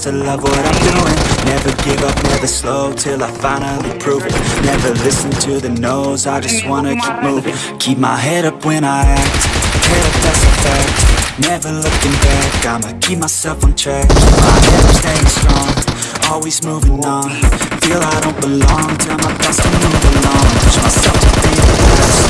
to love what I'm doing. Never give up, never slow, till I finally prove it. Never listen to the no's, I just wanna keep moving. Keep my head up when I act, head up that's a fact. Never looking back, I'ma keep myself on track. My head up staying strong, always moving on. Feel I don't belong, tell my thoughts to move along. Push myself to be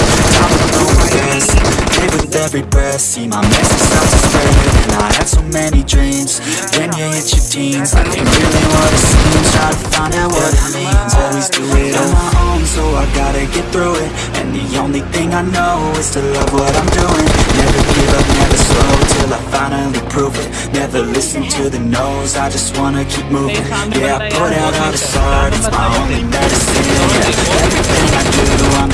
every breath, see my message start to spread And I had so many dreams, when you hit your teens. Life ain't really what it seems, try to find out what it means. Always do it on my own, so I gotta get through it. And the only thing I know is to love what I'm doing. Never give up, never slow, till I finally prove it. Never listen to the no's, I just wanna keep moving. Yeah, I put out all this art, it's my only medicine. Yeah, everything I do, I'm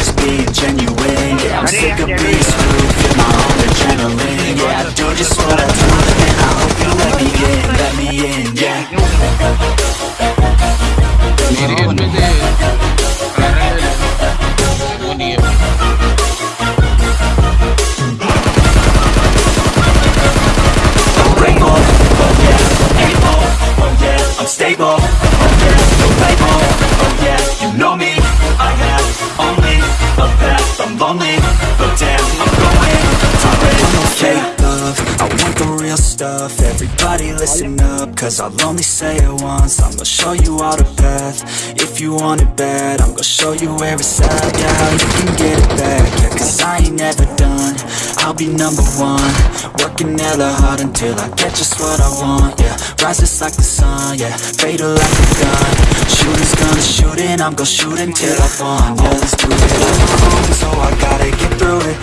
stuff, everybody listen up, cause I'll only say it once, I'm gonna show you all the path, if you want it bad, I'm gonna show you where it's at, yeah, how you can get it back, yeah, cause I ain't never done, I'll be number one, working hella hard until I get just what I want, yeah, rise just like the sun, yeah, fatal like a gun, shooters gonna shoot and I'm gonna shoot until I fall, yeah, let's do it. Own, so I gotta get through it,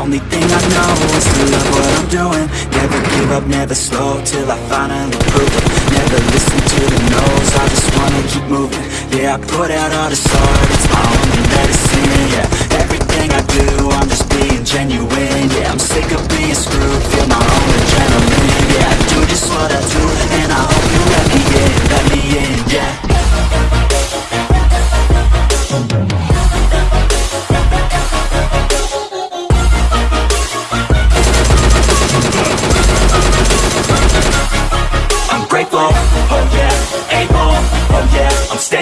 only thing I know is to love what I'm doing, never give up, never slow, till I finally prove it, never listen to the no's, I just wanna keep moving, yeah, I put out all this art, it's my only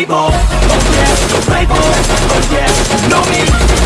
label, oh yeah, label, oh yeah, know me.